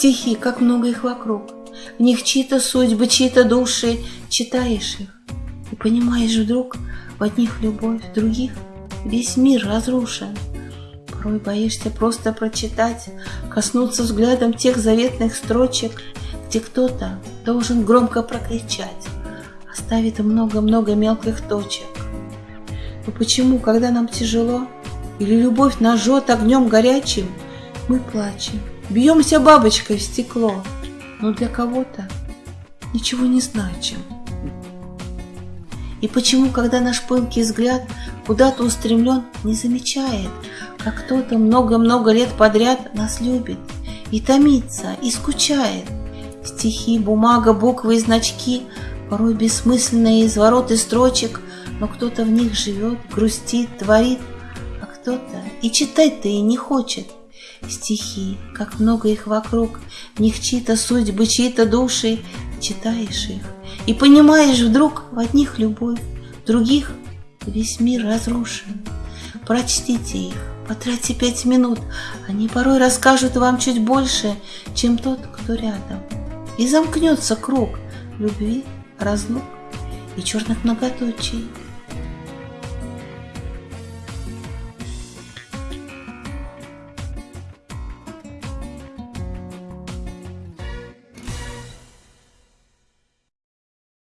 Стихи, как много их вокруг. В них чьи-то судьбы, чьи-то души. Читаешь их и понимаешь вдруг, в одних любовь, в других весь мир разрушен. Порой боишься просто прочитать, коснуться взглядом тех заветных строчек, где кто-то должен громко прокричать, оставит много-много мелких точек. Но почему, когда нам тяжело, или любовь нас огнем горячим, мы плачем, бьемся бабочкой в стекло, но для кого-то ничего не значим. И почему, когда наш пылкий взгляд куда-то устремлен, не замечает, как кто-то много-много лет подряд нас любит и томится, и скучает. Стихи, бумага, буквы и значки, порой бессмысленные извороты строчек, но кто-то в них живет, грустит, творит, а кто-то и читать-то и не хочет. Стихи, как много их вокруг, в них чьи-то судьбы, чьи-то души, читаешь их и понимаешь вдруг в одних любовь, в других весь мир разрушен. Прочтите их, потратьте пять минут, они порой расскажут вам чуть больше, чем тот, кто рядом. И замкнется круг любви, разлук и черных многоточий.